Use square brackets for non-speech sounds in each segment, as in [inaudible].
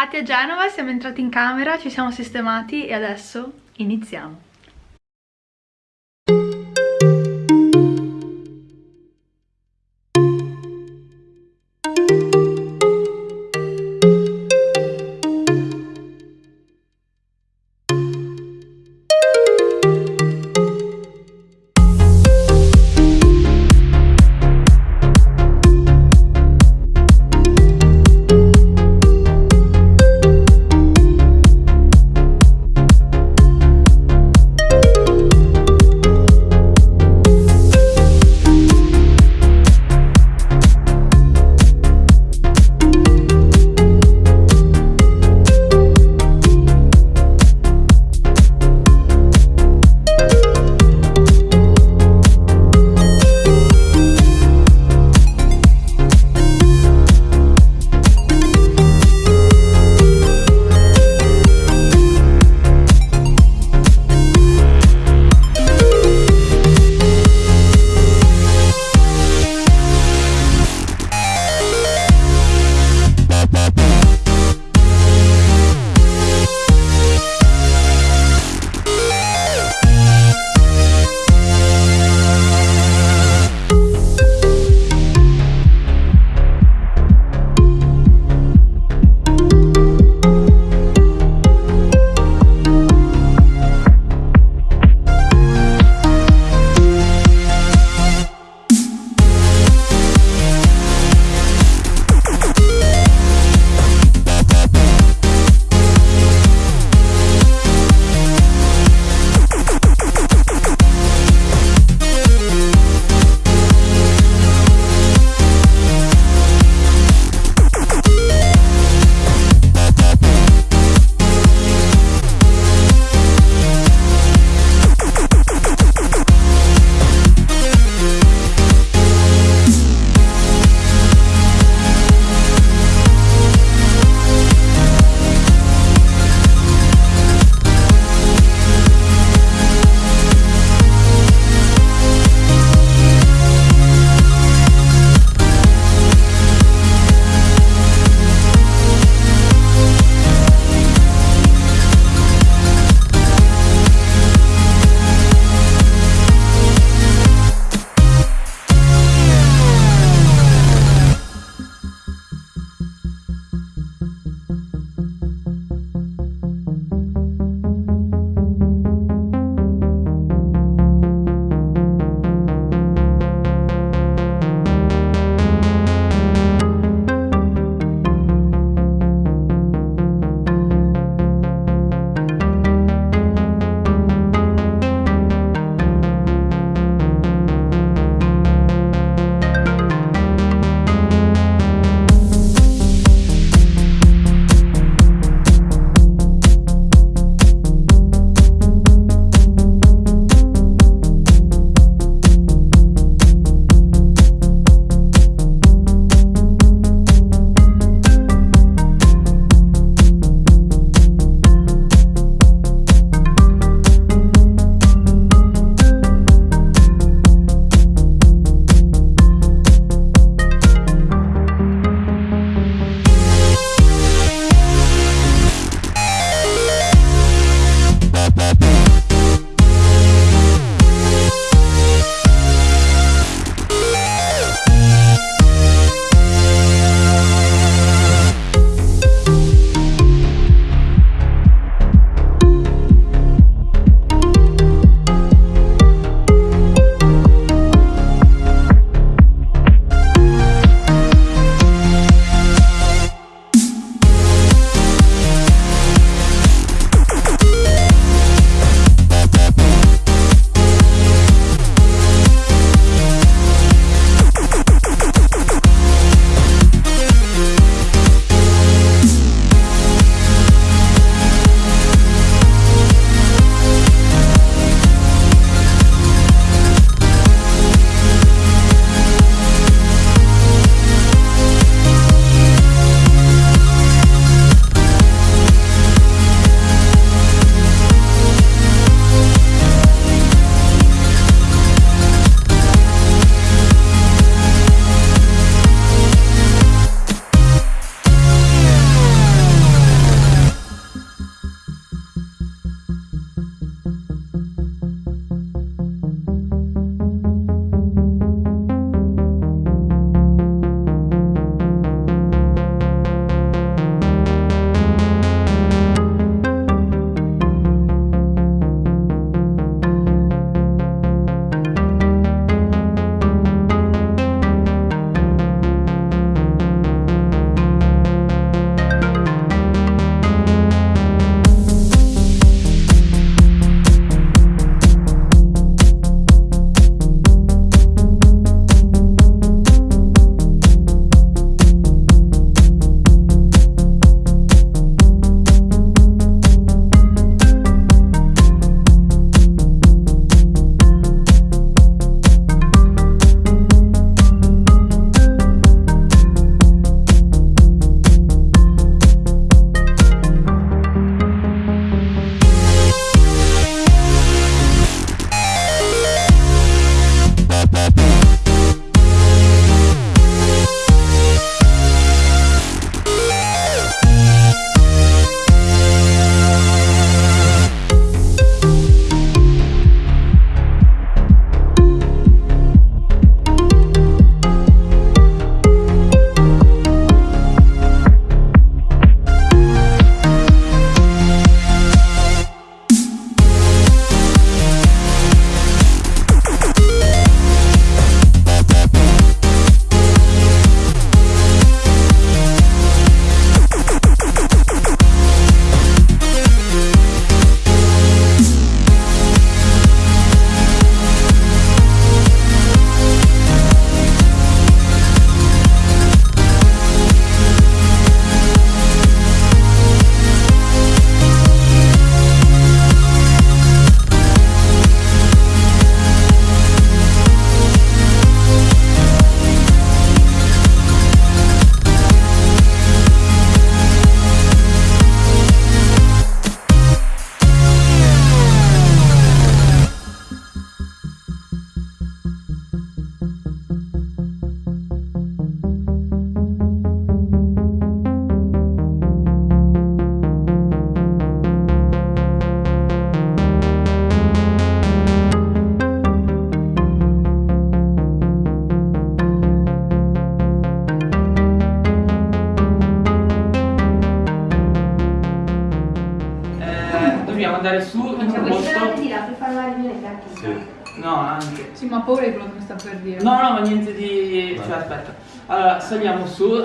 arrivati a Genova, siamo entrati in camera, ci siamo sistemati e adesso iniziamo. Andare su in un posto... per fare la riunione Sì. No, anche. Sì, ma paura di quello che mi sta per dire. No, no, ma niente di... Cioè, aspetta. Allora, saliamo su [laughs]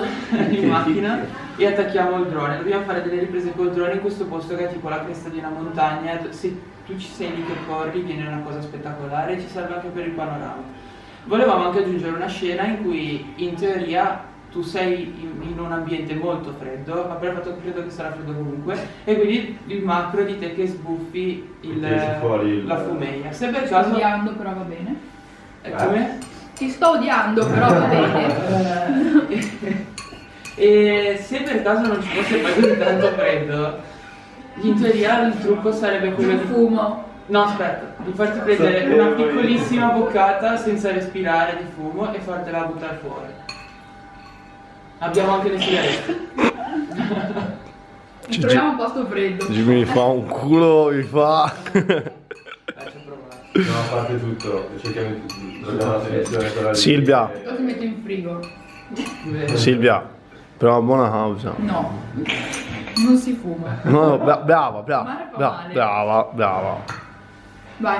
in [laughs] macchina e attacchiamo il drone. Dobbiamo fare delle riprese col drone in questo posto che è tipo la cresta di una montagna. Se tu ci sei lì che corri, viene una cosa spettacolare e ci serve anche per il panorama. Volevamo anche aggiungere una scena in cui, in teoria, tu sei in, in un ambiente molto freddo, ma per il fatto che credo che sarà freddo comunque, e quindi il macro di te che sbuffi il, Tiri fuori il- la fumeia. Se per Ti sto caso... odiando, però va bene. Eh, come? Ti sto odiando, però va bene. [laughs] e se per caso non ci fosse poi così tanto freddo, in teoria il trucco sarebbe quello Il di... fumo. No, aspetta, di farti prendere una piccolissima boccata senza respirare di fumo e fartela buttare fuori. Abbiamo anche le sigarette. [laughs] Ci- Troviamo un posto freddo. Jimmy mi fa un culo, mi fa... Dai, ci ho provato. No, a parte tutto, cerchiamo di troviamo una soluzione per la Silvia. Lo si mette in frigo. Silvia, per una buona causa. No, non si fuma. No, no, bra- brava, brava, brava, brava, brava. Vai.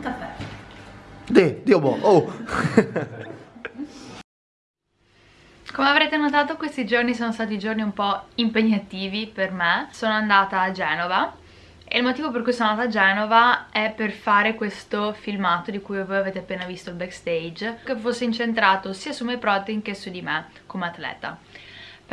Caffè. Dio, Dio buono, oh! [laughs] Come avrete notato questi giorni sono stati giorni un po' impegnativi per me. Sono andata a Genova e il motivo per cui sono andata a Genova è per fare questo filmato di cui voi avete appena visto il backstage che fosse incentrato sia su MyProtein che su di me come atleta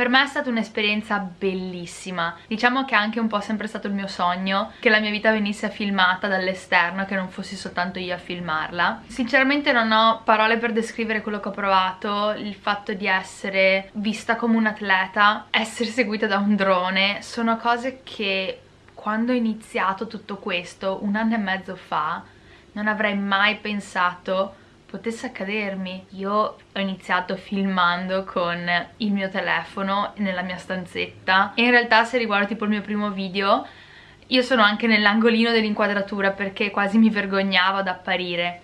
per me è stata un'esperienza bellissima, diciamo che è anche un po' sempre stato il mio sogno che la mia vita venisse filmata dall'esterno, che non fossi soltanto io a filmarla. Sinceramente non ho parole per descrivere quello che ho provato, il fatto di essere vista come un atleta, essere seguita da un drone, sono cose che quando ho iniziato tutto questo, un anno e mezzo fa, non avrei mai pensato potesse accadermi. Io ho iniziato filmando con il mio telefono nella mia stanzetta e in realtà se riguardo tipo il mio primo video io sono anche nell'angolino dell'inquadratura perché quasi mi vergognavo ad apparire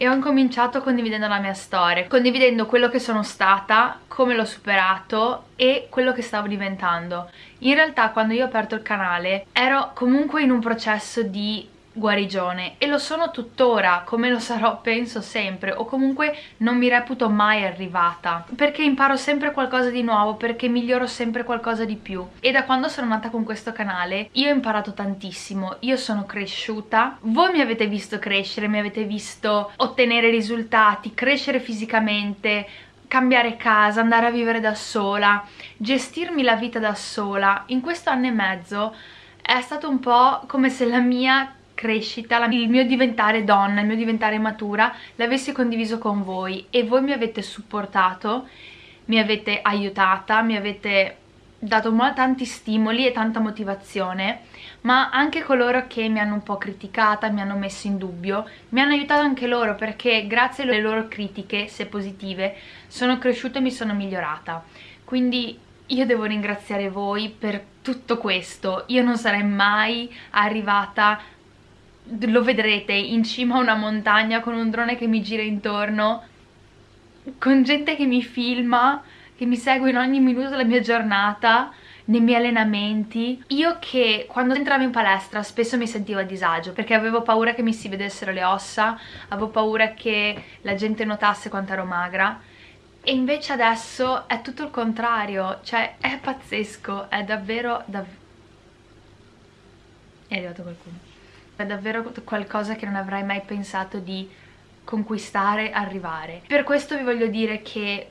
e ho incominciato condividendo la mia storia, condividendo quello che sono stata, come l'ho superato e quello che stavo diventando. In realtà quando io ho aperto il canale ero comunque in un processo di guarigione e lo sono tuttora come lo sarò penso sempre o comunque non mi reputo mai arrivata perché imparo sempre qualcosa di nuovo perché miglioro sempre qualcosa di più e da quando sono nata con questo canale io ho imparato tantissimo io sono cresciuta voi mi avete visto crescere mi avete visto ottenere risultati crescere fisicamente cambiare casa, andare a vivere da sola, gestirmi la vita da sola. In questo anno e mezzo è stato un po' come se la mia crescita, il mio diventare donna, il mio diventare matura l'avessi condiviso con voi e voi mi avete supportato, mi avete aiutata, mi avete dato tanti stimoli e tanta motivazione ma anche coloro che mi hanno un po' criticata, mi hanno messo in dubbio, mi hanno aiutato anche loro perché grazie alle loro critiche, se positive, sono cresciuta e mi sono migliorata. Quindi io devo ringraziare voi per tutto questo. Io non sarei mai arrivata, lo vedrete, in cima a una montagna con un drone che mi gira intorno, con gente che mi filma, che mi segue in ogni minuto della mia giornata, nei miei allenamenti. Io che quando entravo in palestra spesso mi sentivo a disagio perché avevo paura che mi si vedessero le ossa, avevo paura che la gente notasse quanto ero magra. E invece adesso è tutto il contrario, cioè è pazzesco, è davvero... dav- È arrivato qualcuno. È davvero qualcosa che non avrei mai pensato di conquistare, arrivare. Per questo vi voglio dire che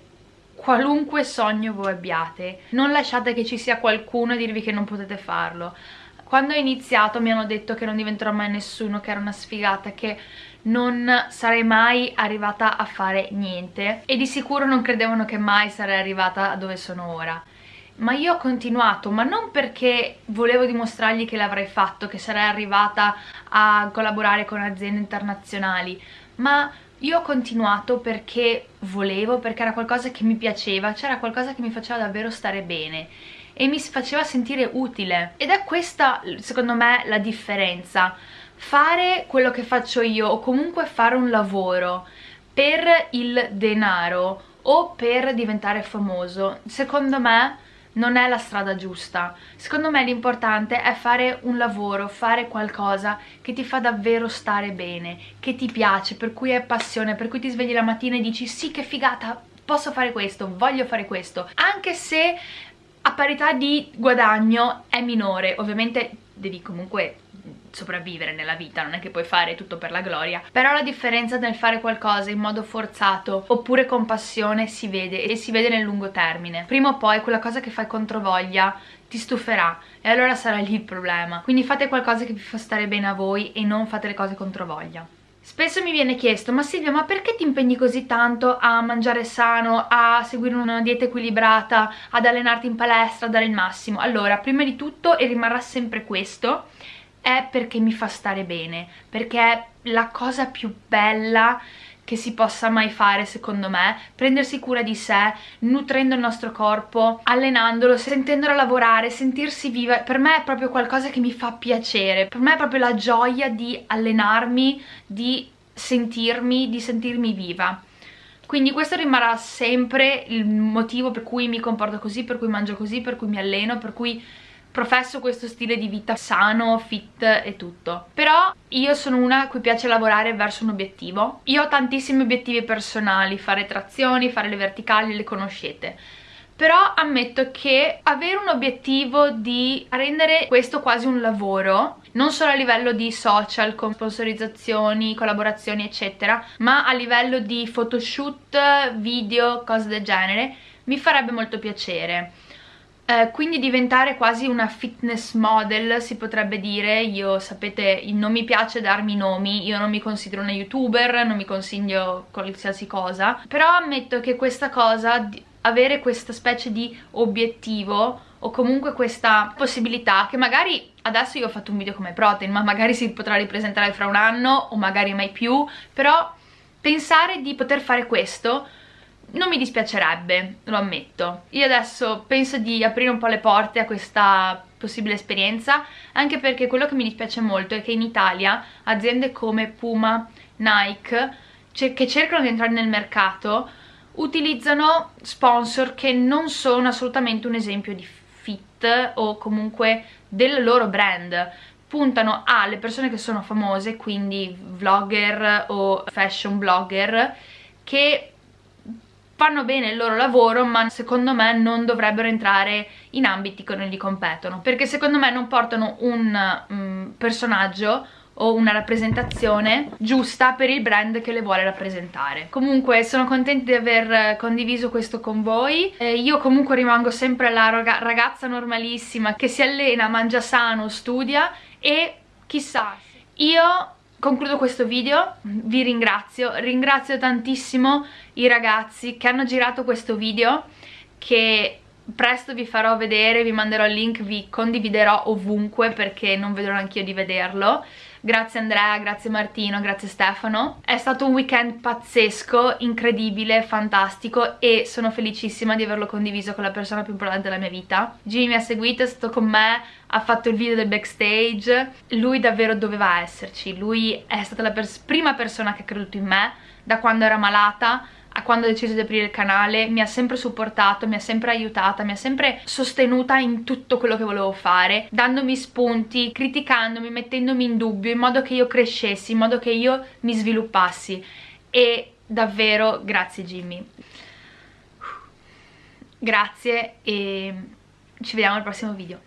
qualunque sogno voi abbiate, non lasciate che ci sia qualcuno a dirvi che non potete farlo. Quando ho iniziato mi hanno detto che non diventerò mai nessuno, che era una sfigata, che non sarei mai arrivata a fare niente e di sicuro non credevano che mai sarei arrivata a dove sono ora. Ma io ho continuato, ma non perché volevo dimostrargli che l'avrei fatto, che sarei arrivata a collaborare con aziende internazionali, ma io ho continuato perché volevo, perché era qualcosa che mi piaceva, c'era qualcosa che mi faceva davvero stare bene e mi faceva sentire utile. Ed è questa, secondo me, la differenza. Fare quello che faccio io o comunque fare un lavoro per il denaro o per diventare famoso, secondo me non è la strada giusta. Secondo me l'importante è fare un lavoro, fare qualcosa che ti fa davvero stare bene, che ti piace, per cui è passione, per cui ti svegli la mattina e dici sì che figata, posso fare questo, voglio fare questo. Anche se a parità di guadagno è minore, ovviamente devi comunque sopravvivere nella vita, non è che puoi fare tutto per la gloria, però la differenza nel fare qualcosa in modo forzato oppure con passione si vede e si vede nel lungo termine. Prima o poi quella cosa che fai controvoglia ti stuferà e allora sarà lì il problema. Quindi fate qualcosa che vi fa stare bene a voi e non fate le cose controvoglia. Spesso mi viene chiesto, ma Silvia, ma perché ti impegni così tanto a mangiare sano, a seguire una dieta equilibrata, ad allenarti in palestra, a dare il massimo? Allora, prima di tutto, e rimarrà sempre questo, è perché mi fa stare bene, perché è la cosa più bella che si possa mai fare secondo me, prendersi cura di sé, nutrendo il nostro corpo, allenandolo, sentendolo lavorare, sentirsi viva, per me è proprio qualcosa che mi fa piacere, per me è proprio la gioia di allenarmi, di sentirmi, di sentirmi viva. Quindi questo rimarrà sempre il motivo per cui mi comporto così, per cui mangio così, per cui mi alleno, per cui professo questo stile di vita sano, fit e tutto. Però io sono una a cui piace lavorare verso un obiettivo. Io ho tantissimi obiettivi personali, fare trazioni, fare le verticali, le conoscete però ammetto che avere un obiettivo di rendere questo quasi un lavoro non solo a livello di social con sponsorizzazioni, collaborazioni eccetera ma a livello di photoshoot, video, cose del genere mi farebbe molto piacere eh, quindi diventare quasi una fitness model si potrebbe dire, io sapete non mi piace darmi nomi, io non mi considero una youtuber, non mi consiglio qualsiasi cosa, però ammetto che questa cosa, avere questa specie di obiettivo o comunque questa possibilità che magari adesso io ho fatto un video come protein ma magari si potrà ripresentare fra un anno o magari mai più. Però pensare di poter fare questo non mi dispiacerebbe, lo ammetto. Io adesso penso di aprire un po' le porte a questa possibile esperienza, anche perché quello che mi dispiace molto è che in Italia aziende come Puma, Nike, che cercano di entrare nel mercato, utilizzano sponsor che non sono assolutamente un esempio di fit o comunque del loro brand puntano alle persone che sono famose, quindi vlogger o fashion blogger, che fanno bene il loro lavoro ma secondo me non dovrebbero entrare in ambiti che non gli competono perché secondo me non portano un um, personaggio o una rappresentazione giusta per il brand che le vuole rappresentare. Comunque sono contenta di aver condiviso questo con voi, eh, io comunque rimango sempre la ragazza normalissima che si allena, mangia sano, studia e chissà, io concludo questo video, vi ringrazio, ringrazio tantissimo i ragazzi che hanno girato questo video che presto vi farò vedere, vi manderò il link, vi condividerò ovunque perché non vedrò anch'io di vederlo Grazie Andrea, grazie Martino, grazie Stefano. È stato un weekend pazzesco, incredibile, fantastico e sono felicissima di averlo condiviso con la persona più importante della mia vita. Jimmy mi ha seguito, è stato con me, ha fatto il video del backstage. Lui davvero doveva esserci, lui è stata la pers prima persona che ha creduto in me da quando era malata a quando ho deciso di aprire il canale, mi ha sempre supportato, mi ha sempre aiutata, mi ha sempre sostenuta in tutto quello che volevo fare, dandomi spunti, criticandomi, mettendomi in dubbio, in modo che io crescessi, in modo che io mi sviluppassi. E davvero grazie Jimmy. Grazie e ci vediamo al prossimo video.